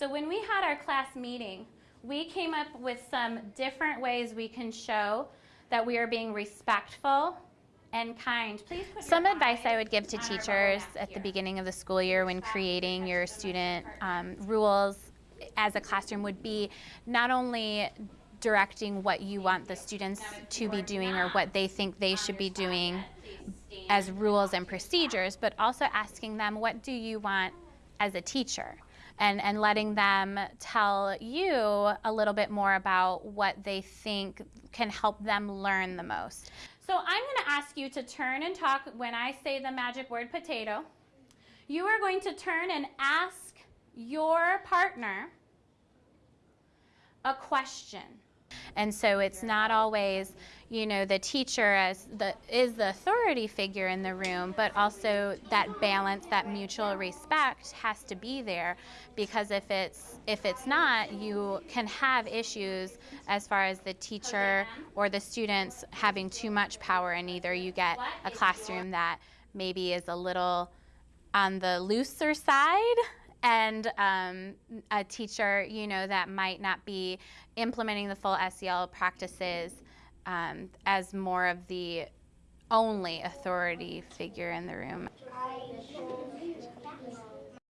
So when we had our class meeting, we came up with some different ways we can show that we are being respectful and kind. Please put Some advice I would give to on our bubble teachers at the beginning of the school year when creating your student um, rules as a classroom would be not only directing what you want the students to be doing or what they think they should be doing as rules and procedures, but also asking them what do you want as a teacher? And, and letting them tell you a little bit more about what they think can help them learn the most. So I'm going to ask you to turn and talk when I say the magic word potato. You are going to turn and ask your partner a question. And so it's not always, you know, the teacher as the is the authority figure in the room, but also that balance, that mutual respect has to be there. Because if it's if it's not, you can have issues as far as the teacher or the students having too much power and either. You get a classroom that maybe is a little on the looser side and um, a teacher, you know, that might not be implementing the full SEL practices um, as more of the only authority figure in the room.